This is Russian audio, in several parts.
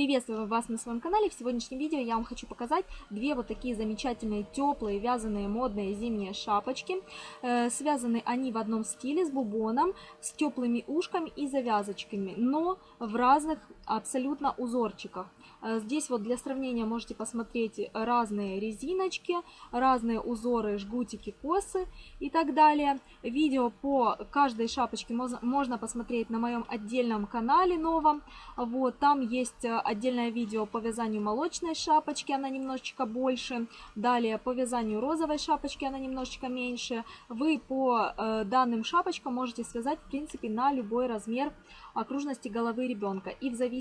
Приветствую вас на своем канале. В сегодняшнем видео я вам хочу показать две вот такие замечательные теплые вязаные модные зимние шапочки. Э, связаны они в одном стиле с бубоном, с теплыми ушками и завязочками, но в разных абсолютно узорчиках. Э, здесь вот для сравнения можете посмотреть разные резиночки, разные узоры, жгутики, косы и так далее. Видео по каждой шапочке можно посмотреть на моем отдельном канале новом. Вот, там есть э, отдельное видео по вязанию молочной шапочки, она немножечко больше. Далее по вязанию розовой шапочки, она немножечко меньше. Вы по э, данным шапочкам можете связать, в принципе, на любой размер окружности головы ребенка. И в зависимости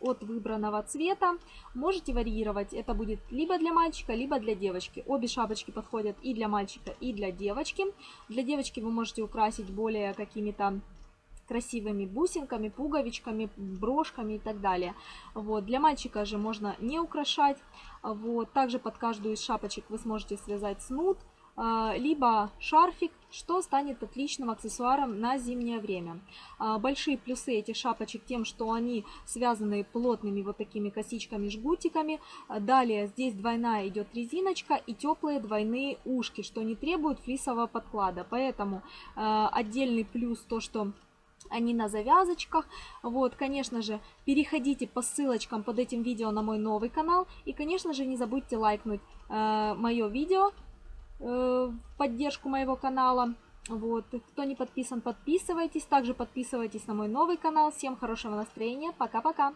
от выбранного цвета можете варьировать. Это будет либо для мальчика, либо для девочки. Обе шапочки подходят и для мальчика, и для девочки. Для девочки вы можете украсить более какими-то красивыми бусинками, пуговичками, брошками и так далее. Вот. Для мальчика же можно не украшать. Вот. Также под каждую из шапочек вы сможете связать снуд, либо шарфик, что станет отличным аксессуаром на зимнее время. А, большие плюсы этих шапочек тем, что они связаны плотными вот такими косичками, жгутиками. Далее здесь двойная идет резиночка и теплые двойные ушки, что не требует флисового подклада. Поэтому а, отдельный плюс то, что они на завязочках. Вот, конечно же, переходите по ссылочкам под этим видео на мой новый канал. И, конечно же, не забудьте лайкнуть мое видео в поддержку моего канала. Вот, кто не подписан, подписывайтесь. Также подписывайтесь на мой новый канал. Всем хорошего настроения. Пока-пока.